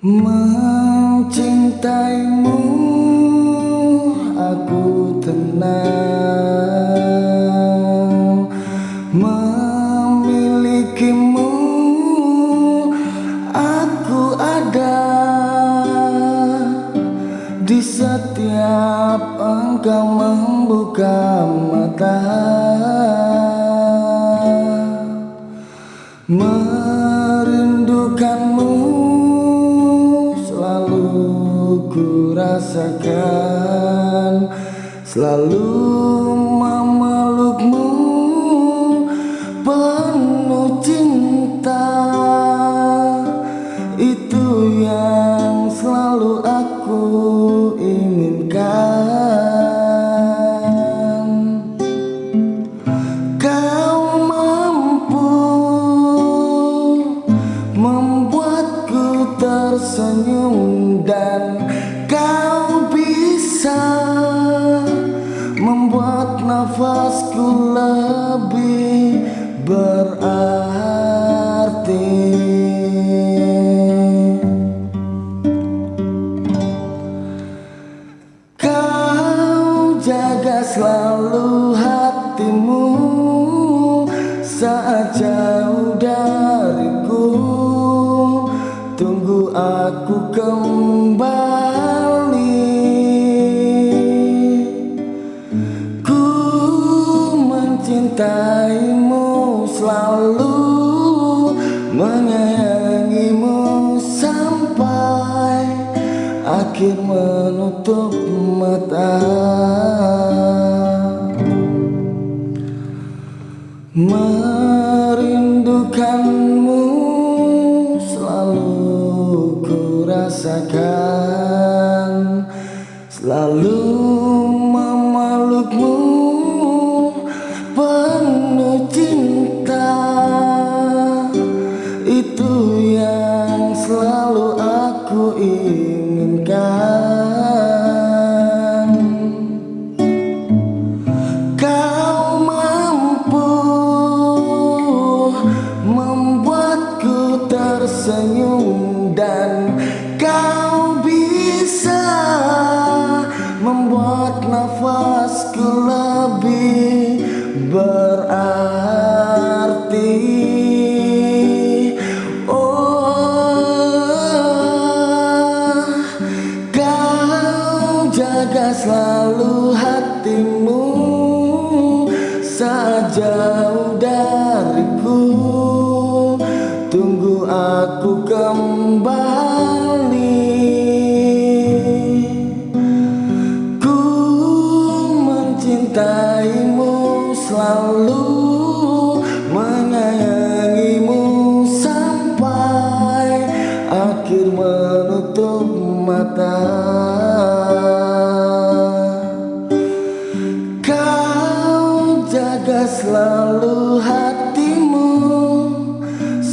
Mencintaimu aku tenang. Memilikimu aku ada. Di setiap engkau membuka mata. Merindukanmu rasakan. Selalu memelukmu penuh cinta. Itu yang selalu aku inginkan. Kau mampu membuatku tersenyum dan nafasku lebih berarti. Kau jaga selalu hatimu saat jauh dariku. Tunggu aku kembali mencintaimu selalu Menyayangimu sampai akhir menutup mata. Merindukanmu selalu ku rasakan Selalu inginkan. Kau mampu membuatku tersenyum Dan kau bisa membuat nafasku lebih berarti dariku. Tunggu aku kembali. Ku mencintaimu selalu Menyayangimu sampai akhir menutup mata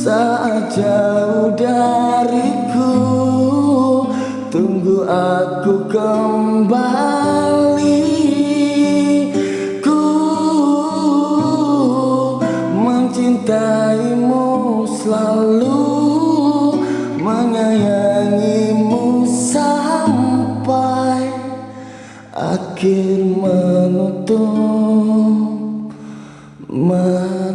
saat jauh dariku. Tunggu aku kembali. Ku mencintaimu selalu Menyayangimu sampai akhir menutup my